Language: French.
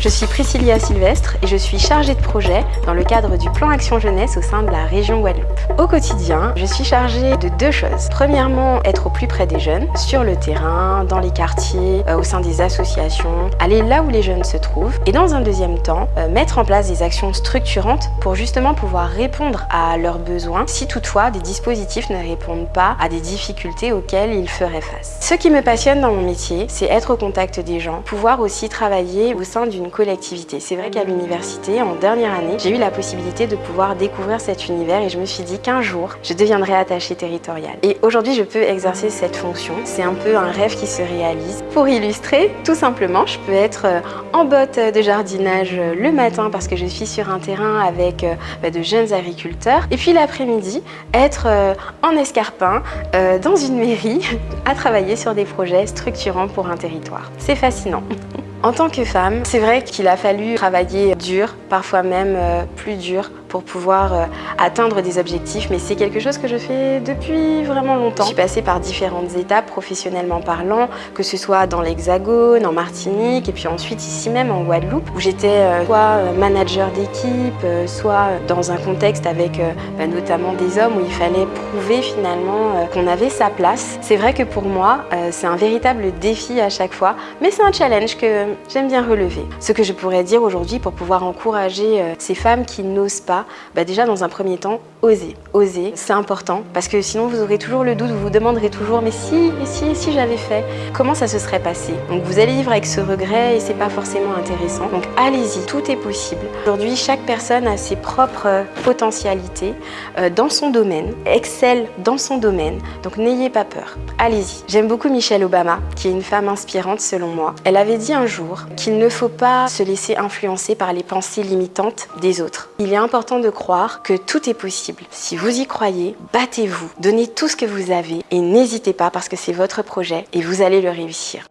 Je suis Priscilla Sylvestre et je suis chargée de projet dans le cadre du plan Action Jeunesse au sein de la région Guadeloupe. Au quotidien, je suis chargée de deux choses. Premièrement, être au plus près des jeunes, sur le terrain, dans les quartiers, euh, au sein des associations, aller là où les jeunes se trouvent. Et dans un deuxième temps, euh, mettre en place des actions structurantes pour justement pouvoir répondre à leurs besoins si toutefois des dispositifs ne répondent pas à des difficultés auxquelles ils feraient face. Ce qui me passionne dans mon métier, c'est être au contact des gens, pouvoir aussi travailler au sein d'une collectivité. C'est vrai qu'à l'université, en dernière année, j'ai eu la possibilité de pouvoir découvrir cet univers et je me suis dit qu'un jour, je deviendrai attachée territoriale. Et aujourd'hui, je peux exercer cette fonction. C'est un peu un rêve qui se réalise. Pour illustrer, tout simplement, je peux être euh, en botte de jardinage euh, le matin parce que je suis sur un terrain avec euh, bah, de jeunes agriculteurs. Et puis l'après-midi, être en escarpin dans une mairie à travailler sur des projets structurants pour un territoire. C'est fascinant. En tant que femme, c'est vrai qu'il a fallu travailler dur, parfois même plus dur, pour pouvoir euh, atteindre des objectifs, mais c'est quelque chose que je fais depuis vraiment longtemps. Je suis passée par différentes étapes professionnellement parlant, que ce soit dans l'Hexagone, en Martinique, et puis ensuite ici même en Guadeloupe, où j'étais euh, soit euh, manager d'équipe, soit dans un contexte avec bah, notamment des hommes où il fallait prouver finalement qu'on avait sa place. C'est vrai que pour moi, c'est un véritable défi à chaque fois, mais c'est un challenge que j'aime bien relever. Ce que je pourrais dire aujourd'hui pour pouvoir encourager ces femmes qui n'osent pas, bah Déjà, dans un premier temps, oser. Oser, c'est important parce que sinon vous aurez toujours le doute, vous vous demanderez toujours mais si, si, si j'avais fait, comment ça se serait passé? Donc vous allez vivre avec ce regret et c'est pas forcément intéressant. Donc allez-y, tout est possible. Aujourd'hui, chaque personne a ses propres potentialités euh, dans son domaine, excelle dans son domaine, donc n'ayez pas peur. Allez-y. J'aime beaucoup Michelle Obama, qui est une femme inspirante selon moi. Elle avait dit un jour qu'il ne faut pas se laisser influencer par les pensées limitantes des autres. Il est important de croire que tout est Si vous y croyez, battez-vous, donnez tout ce que vous avez et n'hésitez pas parce que c'est votre projet et vous allez le réussir.